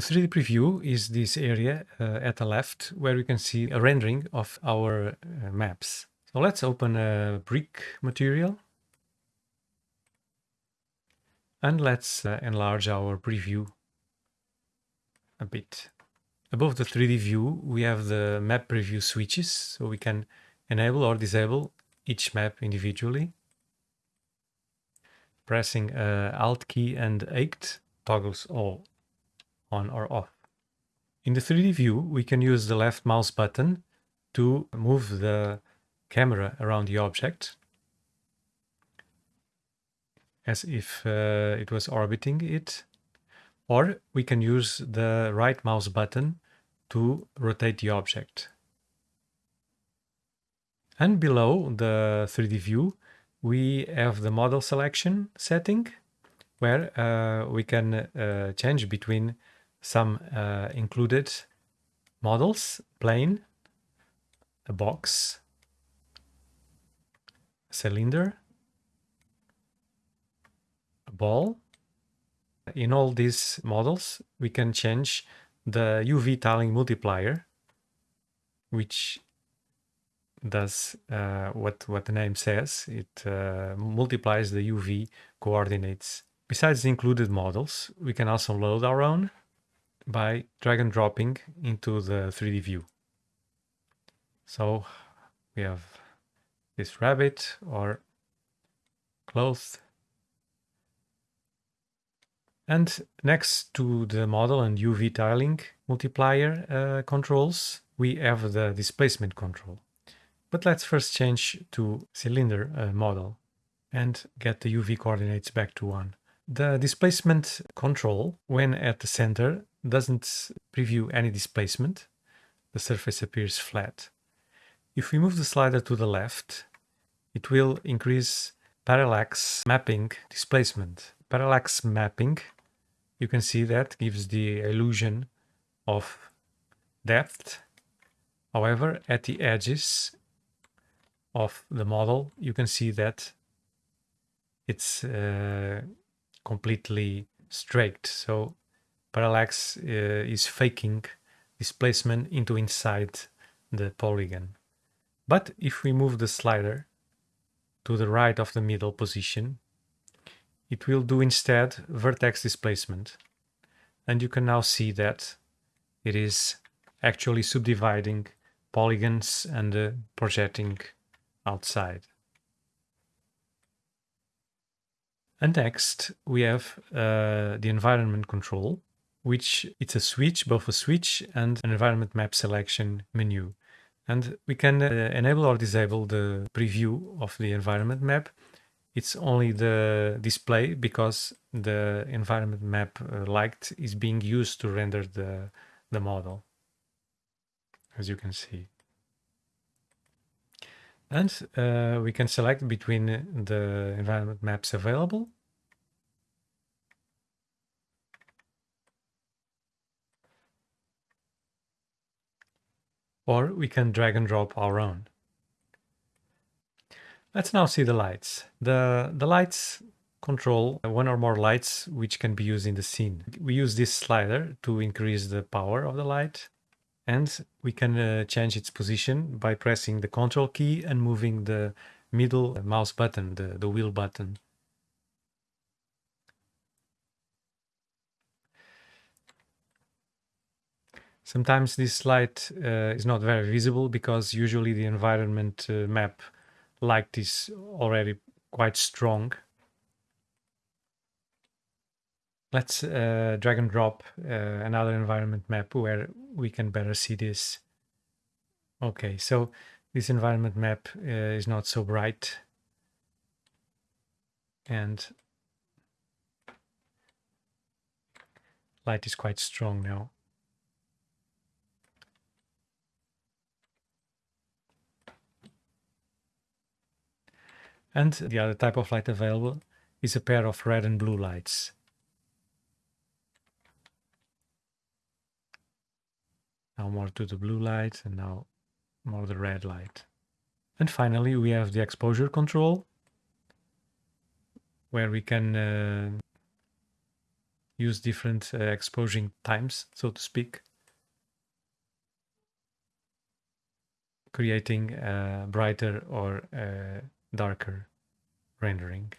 The 3D preview is this area uh, at the left where we can see a rendering of our uh, maps. So let's open a brick material and let's uh, enlarge our preview a bit. Above the 3D view, we have the map preview switches, so we can enable or disable each map individually. Pressing uh, Alt key and 8 toggles all on or off. In the 3D view, we can use the left mouse button to move the camera around the object as if uh, it was orbiting it. Or we can use the right mouse button to rotate the object. And below the 3D view, we have the model selection setting where uh, we can uh, change between some uh, included models, plane, a box, a cylinder, a ball. In all these models, we can change the UV tiling multiplier, which does uh, what, what the name says. It uh, multiplies the UV coordinates. Besides the included models, we can also load our own by drag and dropping into the 3D view. So we have this rabbit or cloth. And next to the model and UV tiling multiplier uh, controls, we have the displacement control. But let's first change to cylinder uh, model and get the UV coordinates back to 1. The displacement control, when at the center, doesn't preview any displacement. The surface appears flat. If we move the slider to the left, it will increase parallax mapping displacement. Parallax mapping, you can see that gives the illusion of depth. However, at the edges of the model, you can see that it's uh, completely straight. So parallax uh, is faking displacement into inside the polygon. But if we move the slider to the right of the middle position, it will do instead vertex displacement. And you can now see that it is actually subdividing polygons and uh, projecting outside. And next we have uh, the environment control, which it's a switch, both a switch and an environment map selection menu. And we can uh, enable or disable the preview of the environment map. It's only the display because the environment map uh, is being used to render the, the model, as you can see. And uh, we can select between the environment maps available. Or we can drag and drop our own. Let's now see the lights. The, the lights control one or more lights which can be used in the scene. We use this slider to increase the power of the light and we can uh, change its position by pressing the control key and moving the middle mouse button, the, the wheel button. Sometimes this light uh, is not very visible because usually the environment uh, map light is already quite strong. Let's uh, drag and drop uh, another environment map where we can better see this. Okay, so this environment map uh, is not so bright. And light is quite strong now. And the other type of light available is a pair of red and blue lights. Now more to the blue light and now more the red light. And finally we have the exposure control where we can uh, use different uh, exposing times, so to speak, creating a brighter or a darker rendering.